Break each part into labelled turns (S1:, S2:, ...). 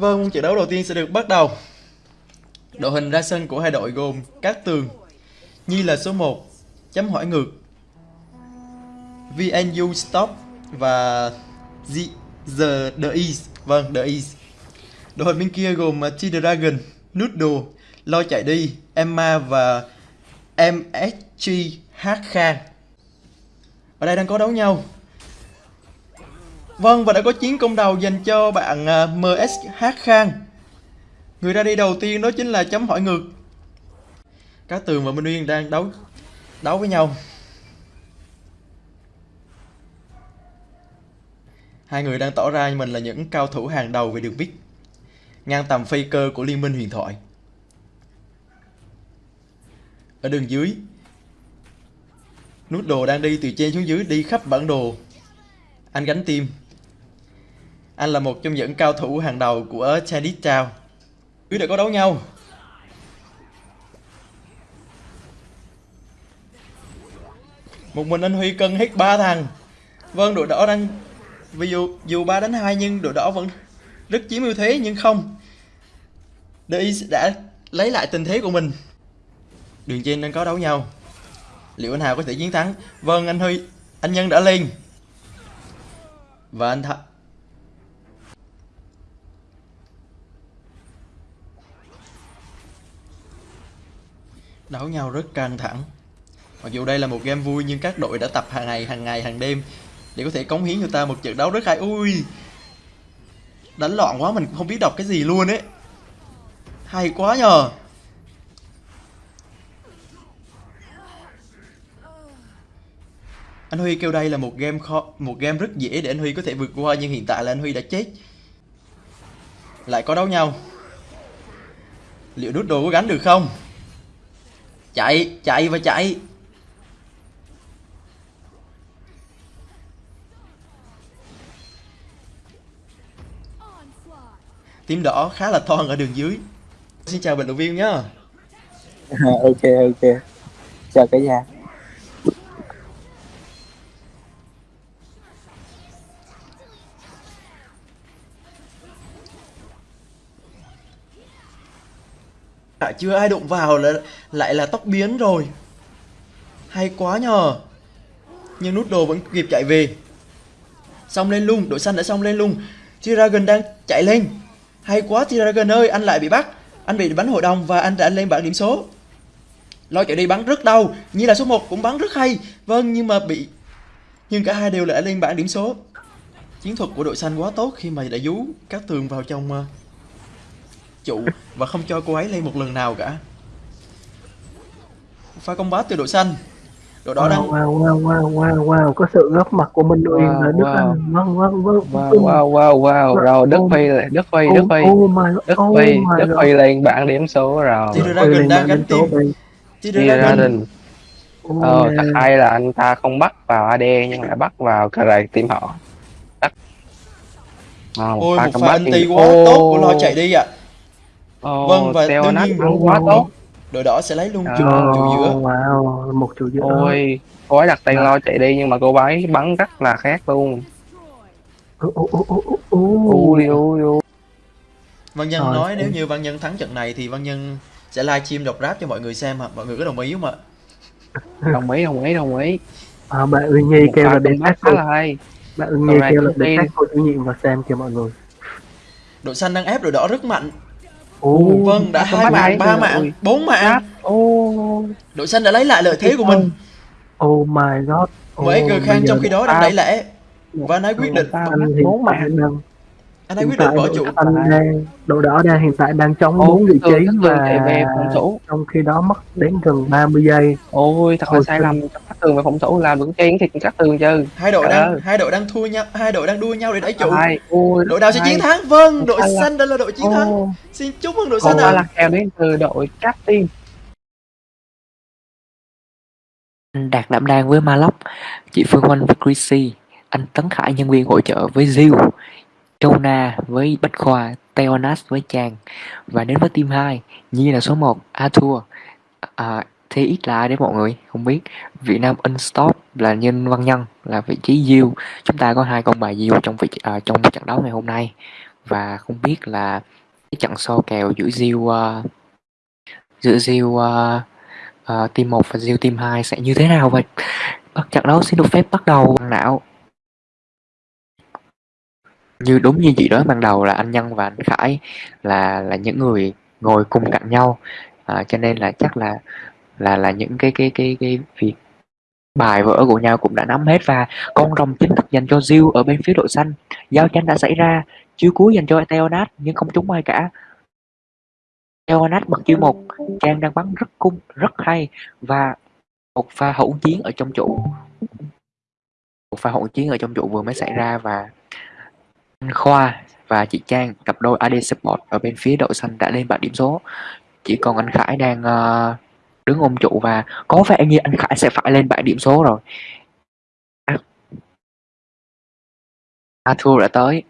S1: Vâng, trận đấu đầu tiên sẽ được bắt đầu. Đội hình ra sân của hai đội gồm Cát Tường, Nhi là số 1, chấm hỏi ngược, VNU Stop và The, The, The East. Vâng, The East. Đội hình bên kia gồm uh, T-Dragon, Noodle, Lo chạy đi, Emma và MSG Hát Ở đây đang có đấu nhau. Vâng, và đã có chiến công đầu dành cho bạn à, MSH Khang. Người ra đi đầu tiên đó chính là chấm hỏi ngược. các Tường và Minh Uyên đang đấu đấu với nhau. Hai người đang tỏ ra mình là những cao thủ hàng đầu về đường bích. Ngang tầm phi cơ của Liên minh huyền thoại. Ở đường dưới, nút đồ đang đi từ trên xuống dưới đi khắp bản đồ. Anh gánh tim anh là một trong những cao thủ hàng đầu của Tennis Town. Cứ để có đấu nhau. Một mình anh Huy cân hết ba thằng. Vâng, đội đỏ đang vì dù dù 3 đánh 2 nhưng đội đỏ vẫn rất chiếm ưu thế nhưng không. Đây đã lấy lại tình thế của mình. Đường trên đang có đấu nhau. Liệu anh Hào có thể chiến thắng? Vâng, anh Huy, anh Nhân đã lên. Và anh Th đấu nhau rất căng thẳng. Mặc dù đây là một game vui, nhưng các đội đã tập hàng ngày hàng ngày, hàng đêm để có thể cống hiến cho ta một trận đấu rất hay. Ui, đánh loạn quá, mình không biết đọc cái gì luôn ấy. Hay quá nhờ. Anh Huy kêu đây là một game khó một game rất dễ để anh Huy có thể vượt qua, nhưng hiện tại là anh Huy đã chết. Lại có đấu nhau. Liệu nút đồ có gánh được không? Chạy chạy và chạy. Tím đỏ khá là thon ở đường dưới. Xin chào bình luận viên nhá.
S2: Ok ok. Chào cả nhà.
S1: À, chưa ai đụng vào là lại là tóc biến rồi. Hay quá nhờ. Nhưng nút đồ vẫn kịp chạy về. Xong lên luôn đội xanh đã xong lên luôn T-Dragon đang chạy lên. Hay quá T-Dragon ơi anh lại bị bắt. Anh bị bắn hội đồng và anh đã lên bảng điểm số. Lo chạy đi bắn rất đau. Như là số 1 cũng bắn rất hay. Vâng nhưng mà bị nhưng cả hai đều đã lên bảng điểm số. Chiến thuật của đội xanh quá tốt khi mà đã dú các tường vào trong à, trụ và không cho cô ấy lên một lần nào cả pha công bát từ đội xanh đội đó
S2: wow,
S1: đang
S2: wow wow wow wow wow có sự góp mặt của Minh Uyên
S3: Wow,
S2: là Đức
S3: wow.
S2: Anh vâng vâng vâng
S3: Wow, wow, wow, wow. Rồi, Đức Phi, Đức Phi, Đức Phi, Đức Phi, Đức. Phi lên bảng điểm số rồi.
S1: T-Dragon đang gánh tim T-Dragon.
S2: Oh,
S3: Ờ, thật hay là anh ta không bắt vào AD nhưng lại bắt vào cà rày team họ. Ờ,
S1: ôi một pha
S3: combat
S1: anti
S3: team-
S1: quá tốt của lo chạy đi ạ
S3: ô,
S1: Vâng, và đương
S3: nát
S1: nhiên-
S3: quá tốt.
S1: đội đỏ sẽ lấy luôn
S3: Trời
S1: trụ trụ giữa
S2: Oh, wow một trụ giữa
S3: Ôi, cô ấy đặt tên
S2: Mà-
S3: lo chạy đi nhưng mà cô ấy bắn rất là khác luôn.
S2: Ô, ô, ô, ô, ô, ô.
S3: Ui, ui, ui.
S1: Văn Nhân
S2: Rồi,
S1: nói nếu như Văn Nhân thắng trận này thì Văn Nhân sẽ livestream đọc rap cho mọi người xem ạ mọi người có đồng ý không ạ
S3: Đồng ý, đồng ý, đồng ý.
S2: à, bạn Uyên Nhi kêu là
S3: combat
S2: sát
S3: khá là hay.
S2: bạn Uyên Nhi kêu là
S3: team.
S2: sát cô chủ nhiệm vào xem kìa mọi người
S1: đội xanh đang ép đội đỏ rất mạnh
S2: Ô,
S1: vâng đã hai mạng ba mạng bốn mạng. Đội xanh đã lấy lại lợi thế của mình.
S2: oh my god.
S1: Mới G Khang trong khi đó đang đẩy lẻ và ấy quyết định
S3: bốn mạng.
S1: Anh ấy
S2: hiện
S1: quyết định
S2: tại
S1: bỏ
S2: đội
S1: trụ
S2: xanh đang đội đỏ đang hiện tại đang chống bốn vị trí và
S3: về phòng thủ.
S2: trong khi đó mất đến gần 30 giây.
S3: Ôi, thật là sai lầm. Cát tường về phòng thủ làm vững chén thì cát tường chứ.
S1: hai đội đang hai đội đang thua nhau hai đội đang đua nhau để đẩy trụ đội nào sẽ chiến thắng? Vâng đội xanh đã là đội chiến thắng. Xin chúc mừng đội xanh ạ
S3: là kèo đến từ đội cát team.
S4: Anh Đạt đảm đang với Maloc, chị Phương Oanh với Chrissy, anh Tấn Khải nhân viên hỗ trợ với Zill, Châu với Bách Khoa, Teonas với Chàng. Và đến với team 2, Nhi là số 1, Arthur, à, ít là ai đấy mọi người không biết Việt Nam Unstop là Nhân Văn Nhân là vị trí Diêu. Chúng ta có hai con bài Diêu trong vị à, trong trận đấu ngày hôm nay. Và không biết là cái trận so kèo giữa Diêu uh, giữa Diêu uh, uh, team 1 và Diêu team 2 sẽ như thế nào. Vậy. bắt trận đấu xin được phép bắt đầu bằng não như đúng như chị nói ban đầu là anh Nhân và anh Khải là là những người ngồi cùng cạnh nhau. À, cho nên là chắc là là là những cái cái cái cái việc bài vở của nhau cũng đã nắm hết và con rồng chính thức dành cho Jill ở bên phía đội xanh. Giao tranh đã xảy ra chiêu cuối dành cho Theonat nhưng không trúng ai cả. Theonat bật chiêu một Trang đang bắn rất cung rất hay và một pha hỗn chiến ở trong trụ. Một pha hỗn chiến ở trong trụ vừa mới xảy ra và anh Khoa và chị Trang cặp đôi AD Support ở bên phía đội xanh đã lên bảng điểm số. Chỉ còn anh Khải đang uh, đứng ôm trụ và có vẻ như anh Khải sẽ phải lên bảng điểm số rồi. Arthur đã tới.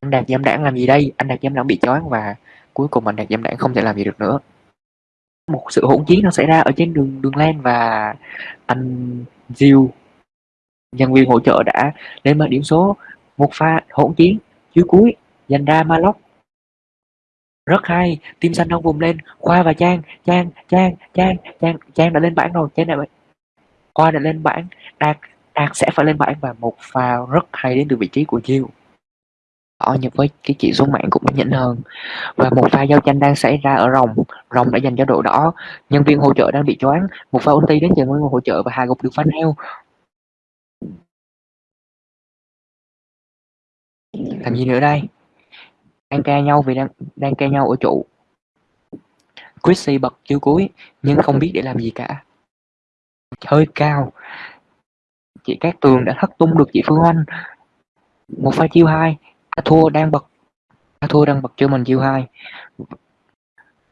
S4: Anh Đạt giám Đảng làm gì đây? Anh Đạt giám Đảng bị choáng và cuối cùng anh Đạt giám Đảng không thể làm gì được nữa. Một sự hỗn chiến nó xảy ra ở trên đường đường len và anh Diêu. Nhân viên hỗ trợ đã lên bảng điểm số một pha hỗn chiến dưới cuối dành ra Malok rất hay tim xanh đang vùng lên, khoa và trang trang trang trang trang trang đã lên bảng rồi, trang đã khoa đã lên bảng, đạt đạt sẽ phải lên bảng và một pha rất hay đến từ vị trí của chiêu. Họ nhưng với cái chỉ số mạng cũng nhỉnh hơn. Và một pha giao tranh đang xảy ra ở rồng. Rồng đã dành cho đội đỏ. Nhân viên hỗ trợ đang bị choáng. Một pha ulti đến từ nguyên hỗ trợ và hà gục được phanh heo. Làm gì nữa đây? Đang ca nhau vì đang đang ca nhau ở trụ Chrissy bật chiếu cuối, nhưng không biết để làm gì cả. Hơi cao. Chị Cát Tường đã thất tung được chị Phương Anh. Một pha chiêu hai. A thua đang bật, A thua đang bật cho mình chiêu hai.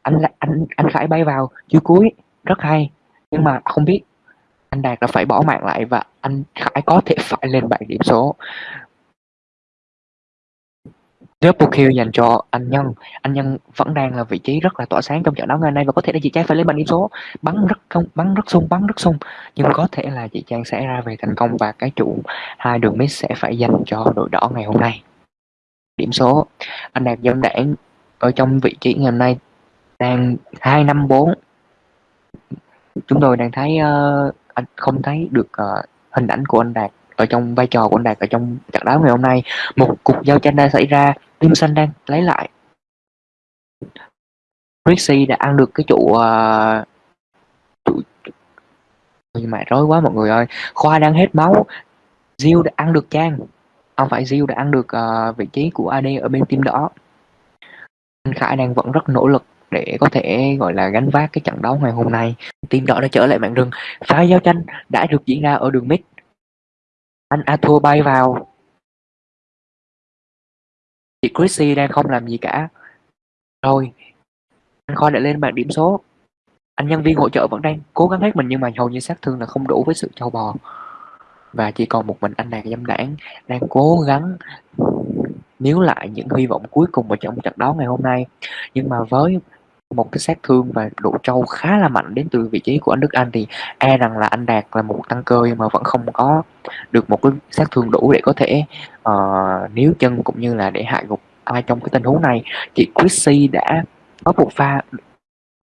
S4: Anh anh anh Khải bay vào. Chiêu cuối, rất hay. Nhưng mà không biết, anh Đạt đã phải bỏ mạng lại và anh Khải có thể phải lên bảng điểm số. Double kill dành cho anh Nhân. Anh Nhân vẫn đang là vị trí rất là tỏa sáng trong trận đấu ngày nay và có thể là chị Trang phải lấy bàn điểm số. Bắn rất không, bắn rất sung, bắn rất sung. Nhưng có thể là chị Trang sẽ ra về thành công và cái trụ hai đường miss sẽ phải dành cho đội đỏ ngày hôm nay. Điểm số anh Đạt dân đảng ở trong vị trí ngày hôm nay đang hai năm bốn chúng tôi đang thấy uh, anh không thấy được uh, hình ảnh của anh Đạt ở trong vai trò của anh Đạt ở trong trận đấu ngày hôm nay. Một cuộc giao tranh đang xảy ra Tim xanh đang lấy lại. Rixi đã ăn được cái trụ uh, trụ nhưng mà rối quá mọi người ơi. Khoa đang hết máu. Diêu đã ăn được Trang. Không phải Diêu đã ăn được uh, vị trí của AD ở bên team đỏ anh Khải đang vẫn rất nỗ lực để có thể gọi là gánh vác cái trận đấu ngày hôm nay. Team đỏ đã trở lại mạng rừng. Pha giao tranh đã được diễn ra ở đường mid anh Arthur bay vào. Chị Chrissy đang không làm gì cả. Rồi, anh Khoa đã lên bảng điểm số. Anh nhân viên hỗ trợ vẫn đang cố gắng hết mình nhưng mà hầu như sát thương là không đủ với sự châu bò. Và chỉ còn một mình anh nàng dâm đảng đang cố gắng níu lại những hy vọng cuối cùng ở trong trận đấu ngày hôm nay. Nhưng mà với một cái sát thương và độ trâu khá là mạnh đến từ vị trí của anh Đức Anh. Thì e rằng là anh Đạt là một tăng cơ nhưng mà vẫn không có được một cái sát thương đủ để có thể uh, níu chân cũng như là để hạ gục ai trong cái tình huống này. Chị Chrissy đã có một pha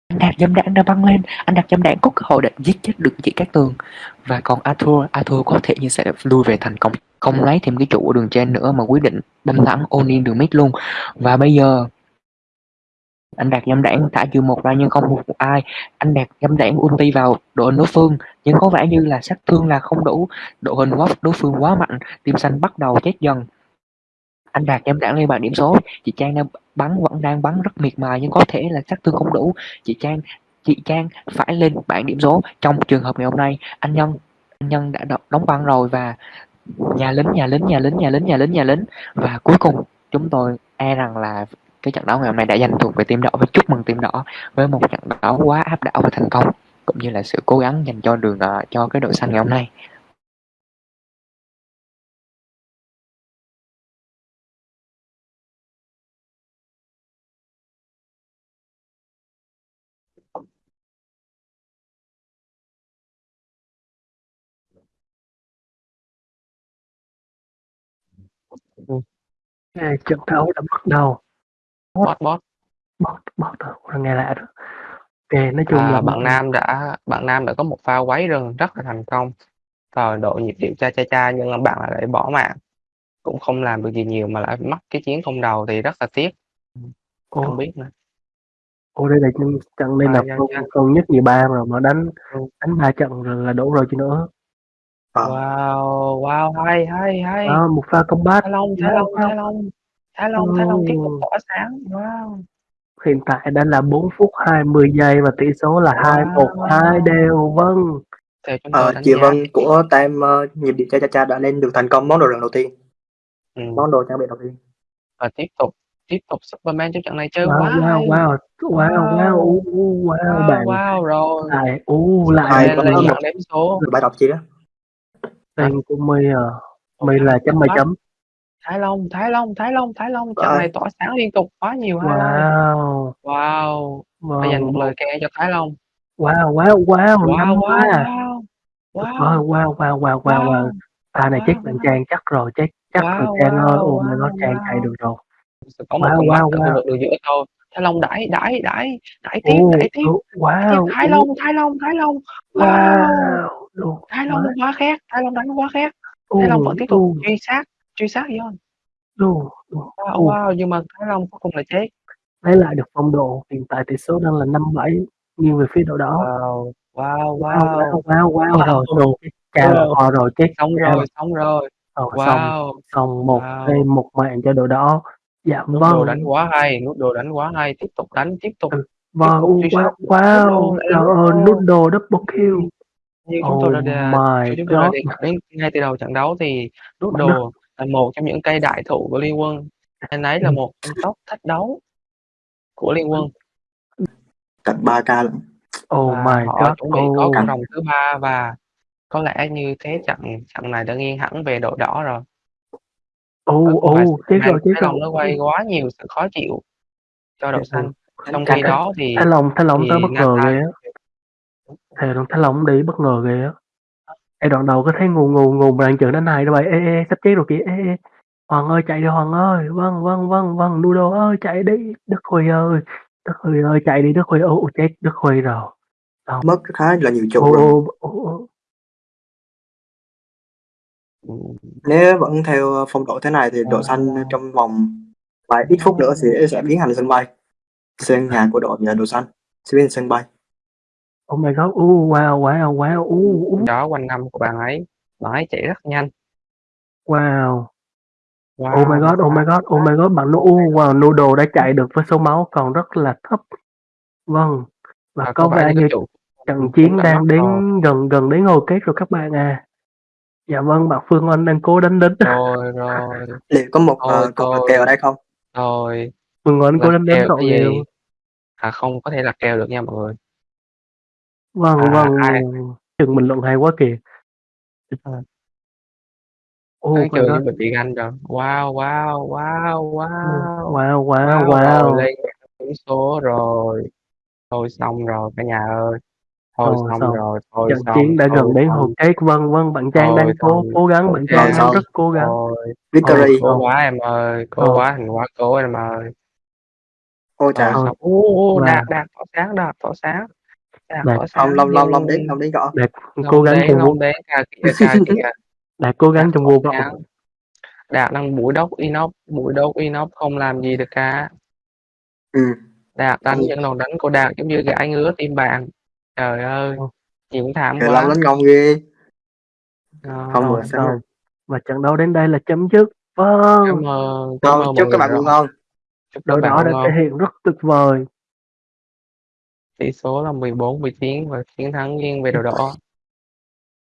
S4: anh Đạt dâm đạn đã băng lên anh Đạt dâm đạn có cơ hội để giết chết được chị Cát Tường. Và còn Arthur Arthur có thể như sẽ lui về thành công không lấy thêm cái trụ ở đường trên nữa mà quyết định đâm thẳng Onin đường mid luôn. Và bây giờ anh đạt nhâm đảng thả chiều một ra nhưng không một, một ai. Anh đạt nhâm đảng ulti vào đội hình đối phương nhưng có vẻ như là sát thương là không đủ. Đội hình quá đối phương quá mạnh tim xanh bắt đầu chết dần. Anh đạt nhâm đảng lên bàn điểm số. Chị trang đang bắn vẫn đang bắn rất miệt mài nhưng có thể là sát thương không đủ. Chị trang chị trang phải lên bảng điểm số. Trong trường hợp ngày hôm nay anh nhân anh nhân đã đóng băng rồi và nhà lính nhà lính nhà lính nhà lính nhà lính nhà lính. Và cuối cùng chúng tôi e rằng là cái trận đấu ngày hôm nay đã giành thuộc về team đỏ và chúc mừng team đỏ với một trận đấu quá áp đảo và thành công cũng như là sự cố gắng dành cho đường uh, cho cái đội xanh ngày hôm nay.
S2: À, trận đấu đã bắt đầu
S3: bot bot
S2: bot bot rồi nghe lạ đó. Ok nói chung
S3: à,
S2: là
S3: bạn nam đã bạn nam đã có một pha quấy rừng rất là thành công. Rồi độ nhịp điệu cha cha cha nhưng mà bạn lại bỏ mạng. Cũng không làm được gì nhiều mà lại mất cái chiến không đầu thì rất là tiếc. Không
S2: ô,
S3: biết nữa.
S2: Ô đây là trận trận đây
S3: À,
S2: là
S3: dạ,
S2: con,
S3: dạ.
S2: con nhất nhì ba rồi mà đánh
S3: Ừ.
S2: đánh ba trận rồi là đủ rồi chứ nữa.
S5: Ờ.
S3: wow wow hay hay hay.
S2: Đó một pha combat.
S3: Thái long thái long thái long thái long thái long tiếp tục tỏa sáng. Wow.
S2: Hiện tại đã là 4 phút 20 giây và tỷ số là hai một hai đều vâng.
S5: Ờ, chị
S3: giá.
S5: Vân của Tam uh, nhịp điệu cha cha cha đã lên được thành công món đồ lần đầu tiên.
S3: Ừ.
S5: món đồ trang bị đầu tiên.
S3: Và tiếp tục tiếp tục Superman trong trận này chơi
S2: wow
S3: quá
S2: wow wow wow wow.
S3: Wow.
S2: u, u, wow
S3: wow,
S2: bạn.
S3: wow rồi.
S2: Lại u lại
S5: Hai
S3: Superman lên
S5: con
S3: trận
S5: một.
S3: đếm số.
S5: rồi bài đọc chi đó?
S2: Tên của my à my là chấm mày chấm
S3: Thái Long Thái Long Thái Long Thái Long trận
S5: Wow.
S3: này tỏa sáng liên tục quá nhiều highlight
S2: wow.
S3: Wow. Phải dành một
S2: wow
S3: lời khen cho Thái Long.
S2: Wow wow wow
S3: wow
S2: năm
S3: wow
S2: quá
S3: wow.
S2: Tuyệt
S3: wow.
S2: vời, wow wow wow wow wow. Pha này
S3: Wow,
S2: chết bạn
S3: wow.
S2: Trang chắc rồi chắc
S3: Wow,
S2: rồi Trang ơi
S3: wow,
S2: ôm my god
S3: wow,
S2: Trang
S3: wow.
S2: chạy được rồi.
S3: Sự có một
S2: Wow,
S3: con mắt
S2: wow,
S3: ở khu
S2: wow.
S3: vực đường giữa thôi. Thái Long đẩy đẩy đẩy đẩy tiếp
S2: Ồ,
S3: đẩy tiếp.
S2: ồ,
S3: đẩy tiếp
S2: wow
S3: Thái Long Thái Long Thái Long. Wow.
S2: Wow đồ
S3: Thái Long quá. khác Thái Long đánh quá
S2: ồ
S3: Thái Long vẫn tiếp tục
S2: đồ
S3: truy sát truy sát John
S2: đồ đồ
S3: wow,
S2: ồ,
S3: wow nhưng mà Thái Long cuối cùng là chết.
S2: Lấy lại được phong độ hiện tại tỷ số đang là năm bảy nghiêng về phía đội đỏ
S3: wow wow
S2: wow
S3: wow.
S2: wow wow wow rồi
S3: Wow.
S2: cha là
S3: Wow.
S2: kho rồi chết
S3: xong
S2: cha
S3: rồi xong rồi.
S2: Rồi xong
S3: wow.
S2: xong một
S3: Wow.
S2: thêm một mạng cho đội đỏ dạ
S3: nút đồ
S2: vâng
S3: đánh quá hay nút đồ đánh quá hay tiếp tục đánh tiếp tục
S2: vâng
S3: tục truy
S2: wow,
S3: sát.
S2: wow
S3: Nút đồ,
S2: trời ơi
S3: đồ.
S2: nút đồ double kill.
S3: Như chúng tôi đã
S2: oh
S3: đề,
S2: my
S3: như chúng tôi đã
S2: god.
S3: đề cập đến ngay từ đầu trận đấu thì nút đồ là một trong những cây đại thụ của liên quân. Anh ấy là
S2: Ừ.
S3: một trong top thách đấu của liên quân.
S5: Cạnh 3 k lận.
S2: Oh
S3: và
S2: my
S3: họ
S2: god
S3: chuẩn bị có
S2: oh
S3: con rồng thứ ba và có lẽ như thế trận trận này đã nghiêng hẳn về đội đỏ rồi.
S2: Oh
S3: vài
S2: oh chết
S3: Superman
S2: rồi chết
S3: Thái
S2: rồi.
S3: nó gây quá nhiều sự khó chịu cho đội
S2: Ừ.
S3: xanh. Trong khi đó thì
S2: Thái Long Thái Long
S3: thì
S2: tới bất ngờ ghê á. Thái Long Thái Long đi bất ngờ ghê á Ê đoạn đầu có thấy ngù ngù ngù mà đang chửi đến này đâu vậy ê ê sắp chết rồi kìa. Ê ê Hoàng ơi chạy đi Hoàng ơi. Vâng vâng vâng vâng Nudo ơi chạy đi. Đức Huy ơi. Đức Huy ơi chạy đi Đức Huy. Ô chết Đức Huy rồi.
S5: Mất khá là nhiều
S2: ô
S5: rồi.
S2: ô ô ô.
S5: Nếu vẫn theo phong độ thế này thì đội xanh trong vòng vài ít phút nữa sẽ sẽ biến thành sân bay. Sân nhà của đội nhà đội xanh sẽ biến thành sân bay
S2: oh my god ô wow wow wow ô ô
S3: đó quanh năm của bạn ấy bạn ấy chạy rất nhanh
S2: wow
S3: wow,
S2: Oh my god, oh my god, oh my god, bạn nó u wow, Noodle đã chạy được với số máu còn rất là thấp. Vâng. Và
S3: Và
S2: có
S3: vẻ
S2: như
S3: trụ
S2: trận chiến đang đến
S3: rồi.
S2: gần gần đến hồi kết rồi các bạn à. Dạ vâng, bạn Phương Anh đang cố đánh đến.
S3: rồi rồi
S5: liệu có một
S3: Thôi,
S5: uh,
S3: thôi.
S5: kèo ở đây không
S3: rồi
S2: Phương Anh cố đánh đến
S3: cái
S2: nhiều.
S3: gì à không có thể là kèo được nha mọi người
S2: Vâng,
S3: À,
S2: vâng.
S3: ai?
S2: Chừng bình luận hay quá kìa.
S3: À.
S2: My
S3: chưa
S2: god.
S3: như bị bị ganh rồi wow wow wow wow
S2: Wow, wow,
S3: wow
S2: wow.
S3: rồi lên điểm số rồi thôi xong rồi cả nhà ơi thôi
S2: Thôi
S3: xong,
S2: xong.
S3: rồi thôi
S2: Trận
S3: xong
S2: chiến đã
S3: thôi
S2: gần đến
S3: xong,
S2: hồi kết. Vâng, vâng, bạn Trang
S3: Thôi
S2: đang cố
S3: xong.
S2: cố gắng, bạn Trang đang
S5: xong.
S2: rất cố gắng.
S3: thôi
S5: victory
S3: cố quá em ơi cố
S2: Thôi.
S3: quá thành quá cố em ơi
S5: ôi
S3: Thôi
S2: Thôi.
S3: xong ô ô
S2: Và-
S3: đạt đạt tỏ sáng đạt tỏ sáng đạt sáng
S5: long long long đến long đến gõ.
S2: Đạt cố gắng trong
S3: kìa
S2: đạt cố gắng trong
S3: tỏ
S2: vô vọng.
S3: sáng. đạt đang mũi đốc inox mũi đốc inox không làm gì được cả.
S5: Ừ.
S3: Đạt đánh
S5: Ừ.
S3: những đòn đánh của đạt giống như gãi ngứa tim bạn. Trời ơi chị cũng thảm quá.
S5: Đánh ngon ghê.
S3: Ờ,
S5: không
S2: Rồi xong. Và trận đấu đến đây là chấm dứt. Vâng.
S3: cảm ơn cảm ơn
S5: ngon
S3: mọi
S5: chúc các bạn ngủ ngon.
S3: chúc
S2: đội đỏ đã thể hiện rất tuyệt vời
S3: tỷ số là 14 19 và chiến thắng nghiêng về đội đỏ.